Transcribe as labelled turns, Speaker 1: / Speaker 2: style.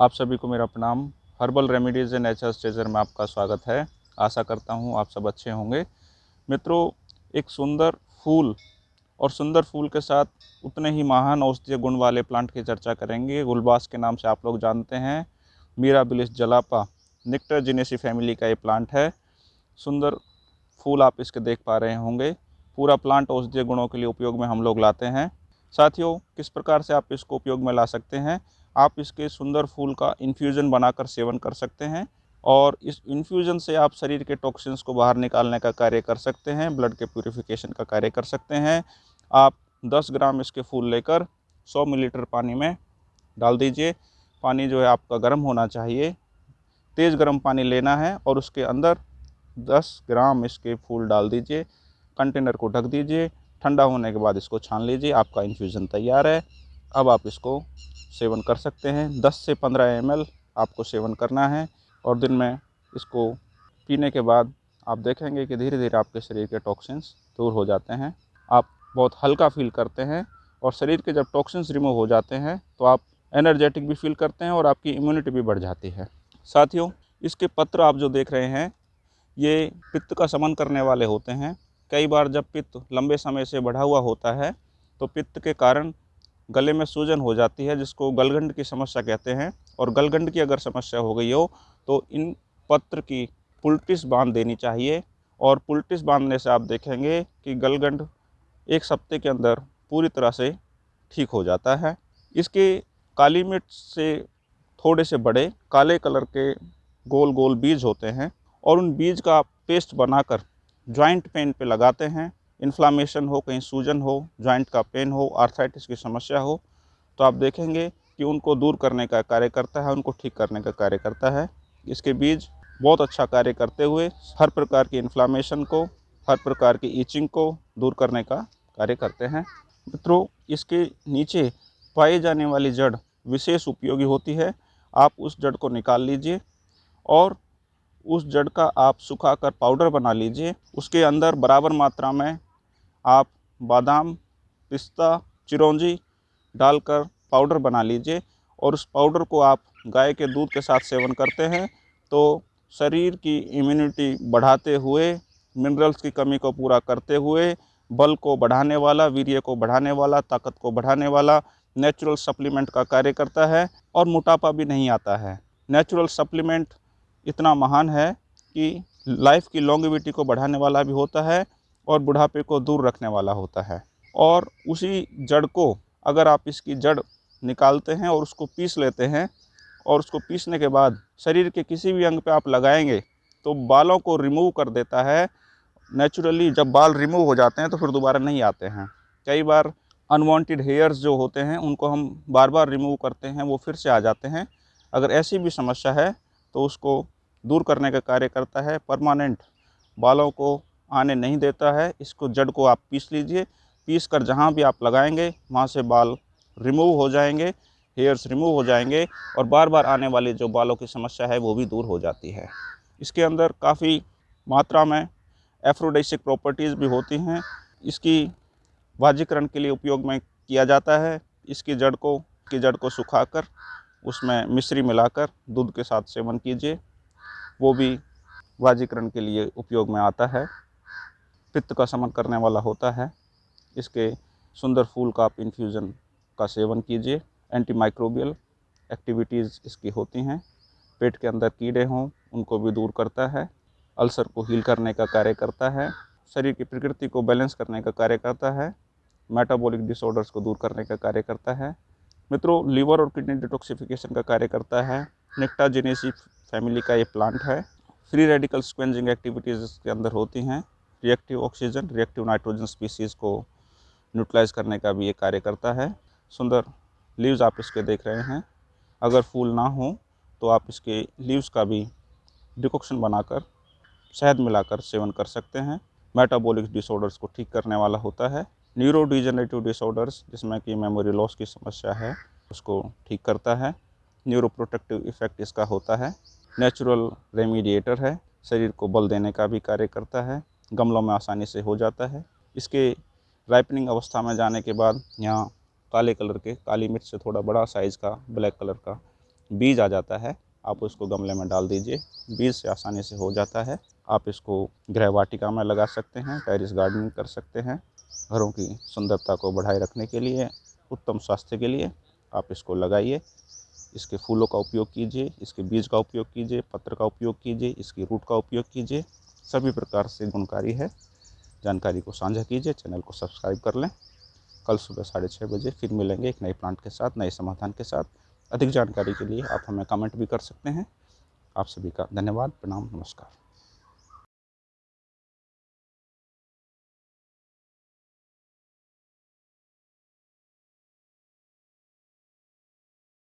Speaker 1: आप सभी को मेरा प्रणाम। हर्बल रेमेडीज़ एंड नेचर स्टेजर में आपका स्वागत है। आशा करता हूँ आप सब अच्छे होंगे। मित्रों, एक सुंदर फूल और सुंदर फूल के साथ उतने ही महान औषधीय गुण वाले प्लांट की चर्चा करेंगे। गुलबास के नाम से आप लोग जानते हैं। मीरा बिलिस जलापा निक्टर जिनेसी फैमिली का ये प्लांट है। सुंदर फूल आप इसके देख पा रहे होंगे। पूरा प्लांट औषधीय गुणों के लिए उपयोग में हम लोग लाते हैं। साथियों, किस प्रकार से आप इसको उपयोग में ला सकते हैं? आप इसके सुंदर फूल का इन्फ्यूज़न बनाकर सेवन कर सकते हैं और इस इन्फ्यूज़न से आप शरीर के टॉक्सिन्स को बाहर निकालने का कार्य कर सकते हैं ब्लड के प्योरीफिकेशन का कार्य कर सकते हैं। आप 10 ग्राम इसके फूल लेकर 100 मिलीलीटर पानी में डाल दीजिए। पानी जो है आपका गर्म होना चाहिए। तेज़ गर्म पानी लेना है और उसके अंदर 10 ग्राम इसके फूल डाल दीजिए। कंटेनर को ढक दीजिए। ठंडा होने के बाद इसको छान लीजिए। आपका इन्फ्यूज़न तैयार है। अब आप इसको सेवन कर सकते हैं। 10 से 15 एम आपको सेवन करना है और दिन में इसको पीने के बाद आप देखेंगे कि धीरे धीरे आपके शरीर के टॉक्सिन्स दूर हो जाते हैं। आप बहुत हल्का फील करते हैं और शरीर के जब टॉक्सिन्स रिमूव हो जाते हैं तो आप एनर्जेटिक भी फील करते हैं और आपकी इम्यूनिटी भी बढ़ जाती है। साथियों, इसके पत्र आप जो देख रहे हैं, ये पित्त का समन करने वाले होते हैं। कई बार जब पित्त लंबे समय से बढ़ा हुआ होता है तो पित्त के कारण गले में सूजन हो जाती है, जिसको गलगंड की समस्या कहते हैं। और गलगंड की अगर समस्या हो गई हो तो इन पत्र की पुलटिस बाँध देनी चाहिए। और पुलटिस बांधने से आप देखेंगे कि गलगंड एक सप्ते के अंदर पूरी तरह से ठीक हो जाता है। इसके काली मिर्च से थोड़े से बड़े, काले कलर के गोल गोल बीज होते हैं। और उन बीज का पेस्ट बनाकर जॉइंट पेन पे लगाते हैं। इन्फ्लामेशन हो, कहीं सूजन हो जॉइंट का पेन हो आर्थराइटिस की समस्या हो तो आप देखेंगे कि उनको दूर करने का कार्य करता है, उनको ठीक करने का कार्य करता है। इसके बीज बहुत अच्छा कार्य करते हुए हर प्रकार की इन्फ्लामेशन को, हर प्रकार की ईचिंग को दूर करने का कार्य करते हैं। मित्रों, इसके नीचे पाई जाने वाली जड़ विशेष उपयोगी होती है। आप उस जड़ को निकाल लीजिए और उस जड़ का आप सुखाकर पाउडर बना लीजिए। उसके अंदर बराबर मात्रा में आप बादाम, पिस्ता, चिरौंजी डालकर पाउडर बना लीजिए और उस पाउडर को आप गाय के दूध के साथ सेवन करते हैं तो शरीर की इम्यूनिटी बढ़ाते हुए मिनरल्स की कमी को पूरा करते हुए, बल को बढ़ाने वाला, वीर्य को बढ़ाने वाला, ताकत को बढ़ाने वाला नेचुरल सप्लीमेंट का कार्य करता है और मोटापा भी नहीं आता है। नेचुरल सप्लीमेंट इतना महान है कि लाइफ की लॉन्गिविटी को बढ़ाने वाला भी होता है और बुढ़ापे को दूर रखने वाला होता है। और उसी जड़ को अगर आप इसकी जड़ निकालते हैं और उसको पीस लेते हैं और उसको पीसने के बाद शरीर के किसी भी अंग पे आप लगाएँगे तो बालों को रिमूव कर देता है। नेचुरली जब बाल रिमूव हो जाते हैं तो फिर दोबारा नहीं आते हैं। कई बार अनवांटेड हेयर्स जो होते हैं, उनको हम बार बार रिमूव करते हैं, वो फिर से आ जाते हैं। अगर ऐसी भी समस्या है तो उसको दूर करने का कार्य करता है। परमानेंट बालों को आने नहीं देता है। इसको जड़ को आप पीस लीजिए। पीस कर जहाँ भी आप लगाएँगे, वहाँ से बाल रिमूव हो जाएँगे हेयर्स रिमूव हो जाएँगे और बार बार आने वाली जो बालों की समस्या है, वो भी दूर हो जाती है। इसके अंदर काफ़ी मात्रा में एफ्रोडेसिक प्रॉपर्टीज़ भी होती हैं। इसकी वाजीकरण के लिए उपयोग में किया जाता है। इसकी जड़ को, की जड़ को सुखाकर, उसमें मिश्री मिलाकर दूध के साथ सेवन कीजिए। वो भी वाजीकरण के लिए उपयोग में आता है। पित्त का समन करने वाला होता है। इसके सुंदर फूल का आप इन्फ्यूज़न का सेवन कीजिए। एंटी माइक्रोबियल एक्टिविटीज़ इसकी होती हैं। पेट के अंदर कीड़े हों, उनको भी दूर करता है। अल्सर को हील करने का कार्य करता है। शरीर की प्रकृति को बैलेंस करने का कार्य करता है। मेटाबॉलिक डिसऑर्डर्स को दूर करने का कार्य करता है। मित्रों लीवर और किडनी डिटॉक्सिफिकेशन का कार्य करता है। निक्टा जेनेसी फैमिली का ये प्लांट है। फ्री रेडिकल स्क्वेंजिंग एक्टिविटीज़ इसके अंदर होती हैं। Reactive oxygen reactive nitrogen species को न्यूट्रलाइज करने का भी ये कार्य करता है। सुंदर लीव्स आप इसके देख रहे हैं। अगर फूल ना हो तो आप इसके लीव्स का भी डिकॉक्शन बनाकर, शहद मिलाकर सेवन कर सकते हैं। मेटाबॉलिक डिसऑर्डर्स को ठीक करने वाला होता है। न्यूरो डिजनरेटिव डिसऑर्डर्स जिसमें कि मेमोरी लॉस की समस्या है, उसको ठीक करता है। न्यूरो प्रोटेक्टिव इफ़ेक्ट इसका होता है। नेचुरल रेमीडिएटर है। शरीर को बल देने का भी कार्य करता है। गमलों में आसानी से हो जाता है। इसके राइपनिंग अवस्था में जाने के बाद यहाँ काले कलर के काली मिर्च से थोड़ा बड़ा साइज़ का ब्लैक कलर का बीज आ जाता है। आप उसको गमले में डाल दीजिए। बीज से आसानी से हो जाता है। आप इसको गृह वाटिका में लगा सकते हैं टेरिस गार्डनिंग कर सकते हैं। घरों की सुंदरता को बढ़ाए रखने के लिए, उत्तम स्वास्थ्य के लिए आप इसको लगाइए। इसके फूलों का उपयोग कीजिए, इसके बीज का उपयोग कीजिए, पत्र का उपयोग कीजिए, इसकी रूट का उपयोग कीजिए। सभी प्रकार से गुणकारी है। जानकारी को साझा कीजिए, चैनल को सब्सक्राइब कर लें। कल सुबह साढ़े छः बजे फिर मिलेंगे एक नए प्लांट के साथ, नए समाधान के साथ। अधिक जानकारी के लिए आप हमें कमेंट भी कर सकते हैं। आप सभी का धन्यवाद, प्रणाम, नमस्कार।